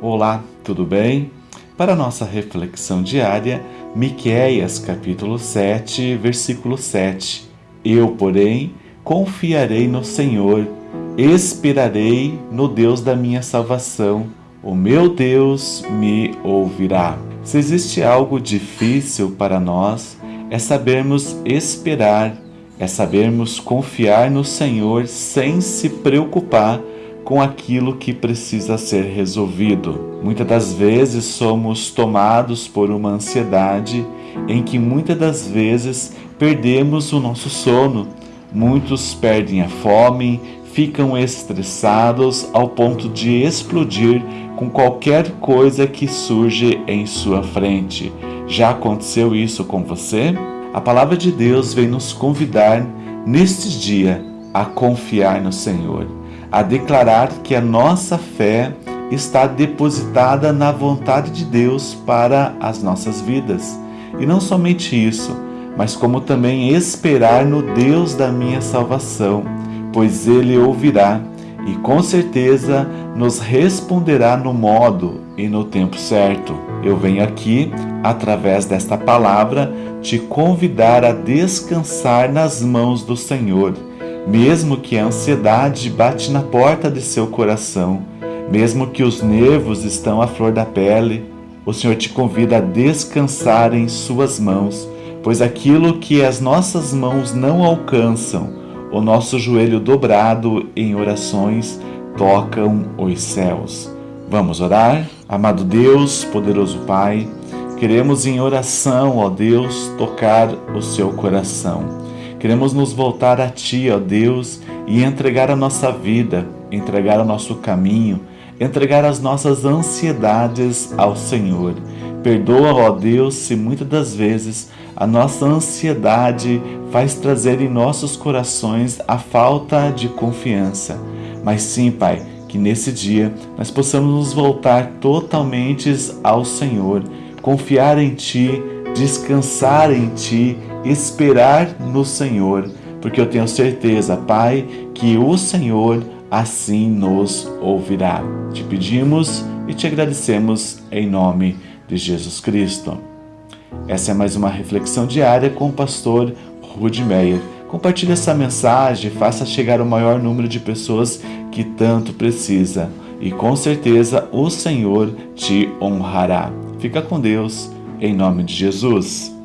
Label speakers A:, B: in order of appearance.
A: Olá, tudo bem? Para nossa reflexão diária, Miqueias capítulo 7, versículo 7. Eu, porém, confiarei no Senhor, esperarei no Deus da minha salvação. O meu Deus me ouvirá. Se existe algo difícil para nós, é sabermos esperar, é sabermos confiar no Senhor sem se preocupar com aquilo que precisa ser resolvido. Muitas das vezes somos tomados por uma ansiedade em que muitas das vezes perdemos o nosso sono. Muitos perdem a fome, ficam estressados ao ponto de explodir com qualquer coisa que surge em sua frente. Já aconteceu isso com você? A palavra de Deus vem nos convidar neste dia a confiar no Senhor a declarar que a nossa fé está depositada na vontade de Deus para as nossas vidas. E não somente isso, mas como também esperar no Deus da minha salvação, pois Ele ouvirá e com certeza nos responderá no modo e no tempo certo. Eu venho aqui, através desta palavra, te convidar a descansar nas mãos do Senhor mesmo que a ansiedade bate na porta de seu coração, mesmo que os nervos estão à flor da pele, o Senhor te convida a descansar em suas mãos, pois aquilo que as nossas mãos não alcançam, o nosso joelho dobrado em orações tocam os céus. Vamos orar? Amado Deus, poderoso Pai, queremos em oração, ó Deus, tocar o seu coração. Queremos nos voltar a Ti, ó Deus, e entregar a nossa vida, entregar o nosso caminho, entregar as nossas ansiedades ao Senhor. Perdoa, ó Deus, se muitas das vezes a nossa ansiedade faz trazer em nossos corações a falta de confiança. Mas sim, Pai, que nesse dia nós possamos nos voltar totalmente ao Senhor, confiar em Ti, descansar em Ti esperar no Senhor, porque eu tenho certeza, Pai, que o Senhor assim nos ouvirá. Te pedimos e te agradecemos em nome de Jesus Cristo. Essa é mais uma reflexão diária com o pastor Rudy Meyer. Compartilhe essa mensagem, faça chegar o maior número de pessoas que tanto precisa e com certeza o Senhor te honrará. Fica com Deus, em nome de Jesus.